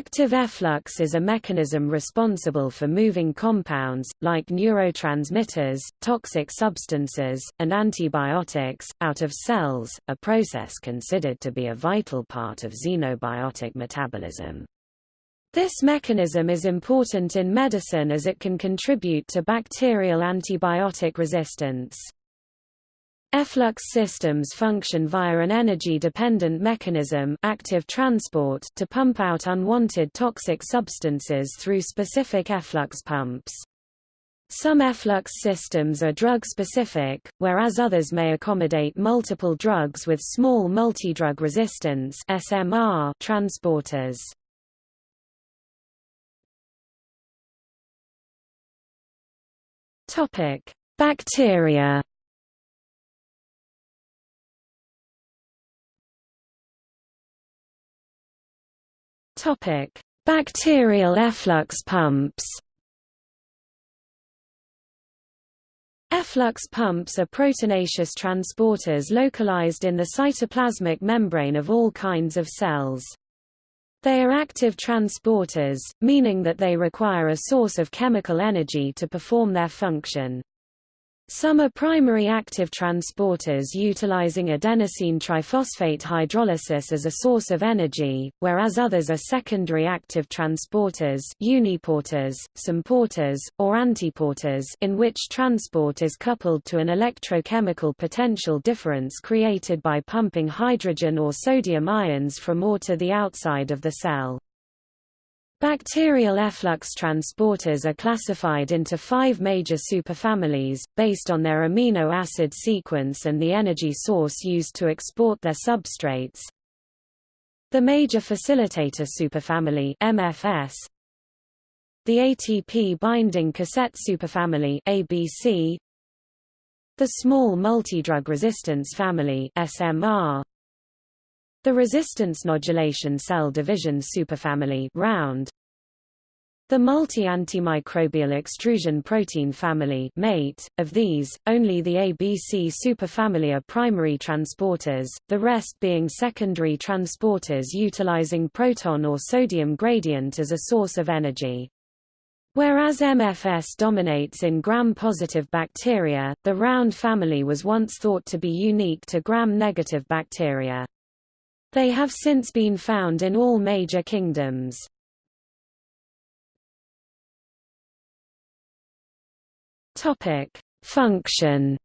Active efflux is a mechanism responsible for moving compounds, like neurotransmitters, toxic substances, and antibiotics, out of cells, a process considered to be a vital part of xenobiotic metabolism. This mechanism is important in medicine as it can contribute to bacterial antibiotic resistance. Efflux systems function via an energy-dependent mechanism active transport to pump out unwanted toxic substances through specific efflux pumps. Some efflux systems are drug-specific, whereas others may accommodate multiple drugs with small multidrug resistance SMR transporters. Bacteria Topic: Bacterial efflux pumps. Efflux pumps are proteinaceous transporters localized in the cytoplasmic membrane of all kinds of cells. They are active transporters, meaning that they require a source of chemical energy to perform their function. Some are primary active transporters utilizing adenosine triphosphate hydrolysis as a source of energy, whereas others are secondary active transporters uniporters, symporters, or antiporters in which transport is coupled to an electrochemical potential difference created by pumping hydrogen or sodium ions from or to the outside of the cell. Bacterial efflux transporters are classified into five major superfamilies, based on their amino acid sequence and the energy source used to export their substrates. The major facilitator superfamily MFS, the ATP binding cassette superfamily ABC, the small multidrug resistance family SMR, the resistance nodulation cell division superfamily round, the multi-antimicrobial extrusion protein family mate, of these, only the ABC superfamily are primary transporters, the rest being secondary transporters utilizing proton or sodium gradient as a source of energy. Whereas MFS dominates in gram-positive bacteria, the round family was once thought to be unique to gram-negative bacteria. They have since been found in all major kingdoms. Function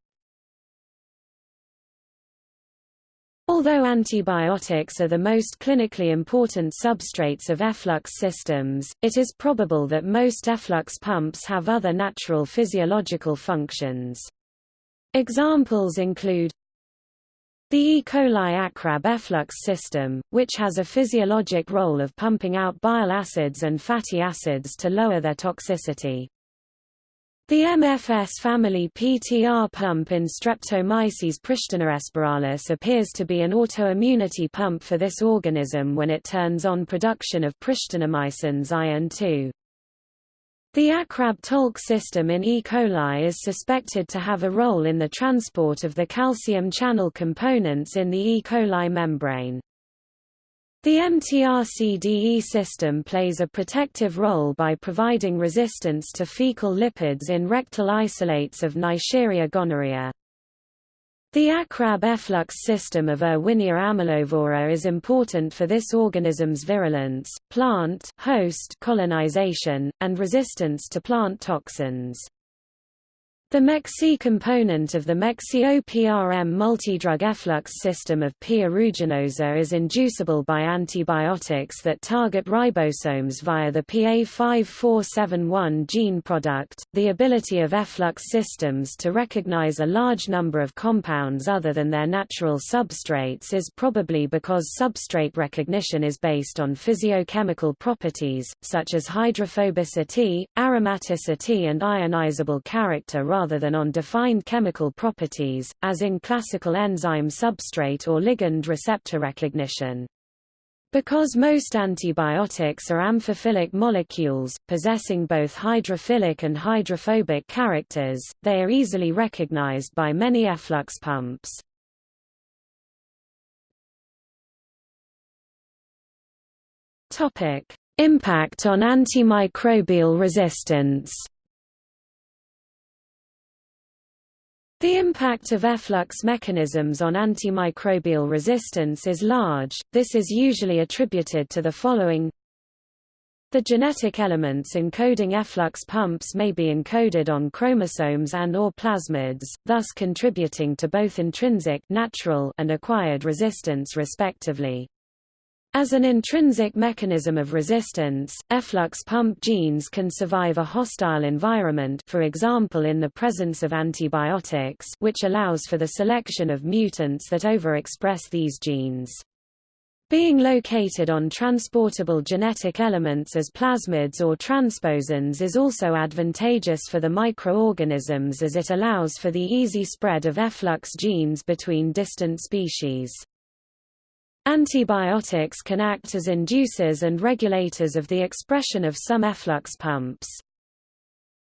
Although antibiotics are the most clinically important substrates of efflux systems, it is probable that most efflux pumps have other natural physiological functions. Examples include the E. coli ACRAB efflux system, which has a physiologic role of pumping out bile acids and fatty acids to lower their toxicity. The MFS family PTR pump in Streptomyces pristinaespiralis appears to be an autoimmunity pump for this organism when it turns on production of pristinamycins iron 2. The ACRAB-TOLC system in E. coli is suspected to have a role in the transport of the calcium channel components in the E. coli membrane. The MTRCDE system plays a protective role by providing resistance to fecal lipids in rectal isolates of Neisseria gonorrhea. The ACRAB efflux system of Erwinia amylovora is important for this organism's virulence, plant host colonization, and resistance to plant toxins. The MEC-C component of the MEC-C-OPRM multidrug efflux system of P. aeruginosa is inducible by antibiotics that target ribosomes via the PA5471 gene product. The ability of efflux systems to recognize a large number of compounds other than their natural substrates is probably because substrate recognition is based on physiochemical properties, such as hydrophobicity, aromaticity and ionizable character rather than on defined chemical properties, as in classical enzyme substrate or ligand receptor recognition. Because most antibiotics are amphiphilic molecules, possessing both hydrophilic and hydrophobic characters, they are easily recognized by many efflux pumps. Impact on antimicrobial resistance The impact of efflux mechanisms on antimicrobial resistance is large, this is usually attributed to the following The genetic elements encoding efflux pumps may be encoded on chromosomes and or plasmids, thus contributing to both intrinsic natural and acquired resistance respectively. As an intrinsic mechanism of resistance, efflux pump genes can survive a hostile environment for example in the presence of antibiotics which allows for the selection of mutants that overexpress these genes. Being located on transportable genetic elements as plasmids or transposons is also advantageous for the microorganisms as it allows for the easy spread of efflux genes between distant species. Antibiotics can act as inducers and regulators of the expression of some efflux pumps.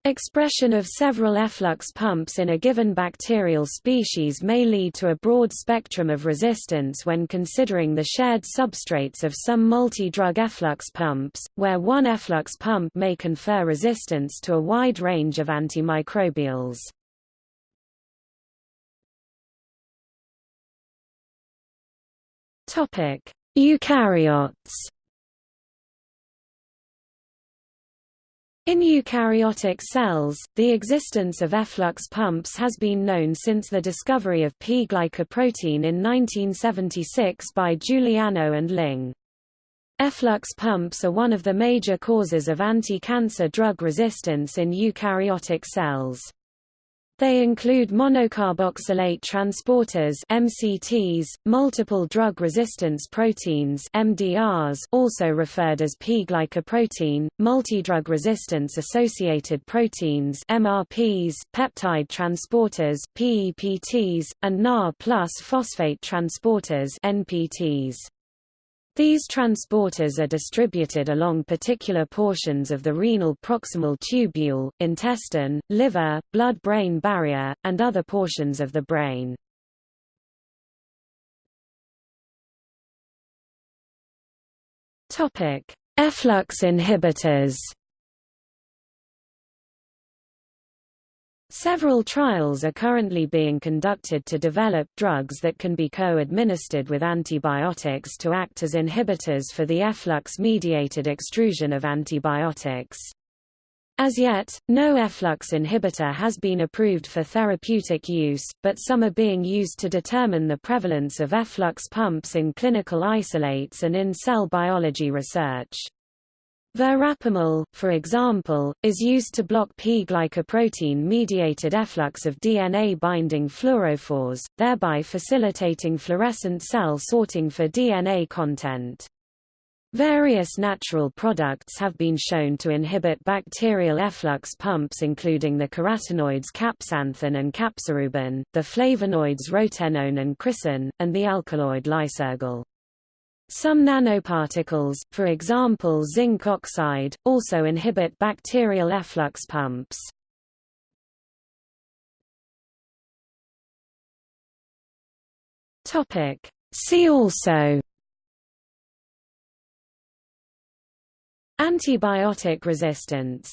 Expression of several efflux pumps in a given bacterial species may lead to a broad spectrum of resistance when considering the shared substrates of some multi-drug efflux pumps, where one efflux pump may confer resistance to a wide range of antimicrobials. Topic: Eukaryotes. In eukaryotic cells, the existence of efflux pumps has been known since the discovery of P-glycoprotein in 1976 by Juliano and Ling. Efflux pumps are one of the major causes of anti-cancer drug resistance in eukaryotic cells. They include monocarboxylate transporters MCTs, multiple drug resistance proteins MDRs also referred as P-glycoprotein, multidrug resistance associated proteins MRPs, peptide transporters PEPTs, and Na plus phosphate transporters NPTs. These transporters are distributed along particular portions of the renal proximal tubule, intestine, liver, blood-brain barrier, and other portions of the brain. Efflux inhibitors Several trials are currently being conducted to develop drugs that can be co-administered with antibiotics to act as inhibitors for the efflux-mediated extrusion of antibiotics. As yet, no efflux inhibitor has been approved for therapeutic use, but some are being used to determine the prevalence of efflux pumps in clinical isolates and in cell biology research. Verapamil, for example, is used to block P-glycoprotein-mediated efflux of DNA-binding fluorophores, thereby facilitating fluorescent cell sorting for DNA content. Various natural products have been shown to inhibit bacterial efflux pumps including the carotenoids capsanthin and capsorubin, the flavonoids rotenone and chrysin, and the alkaloid lysergol. Some nanoparticles, for example zinc oxide, also inhibit bacterial efflux pumps. See also Antibiotic resistance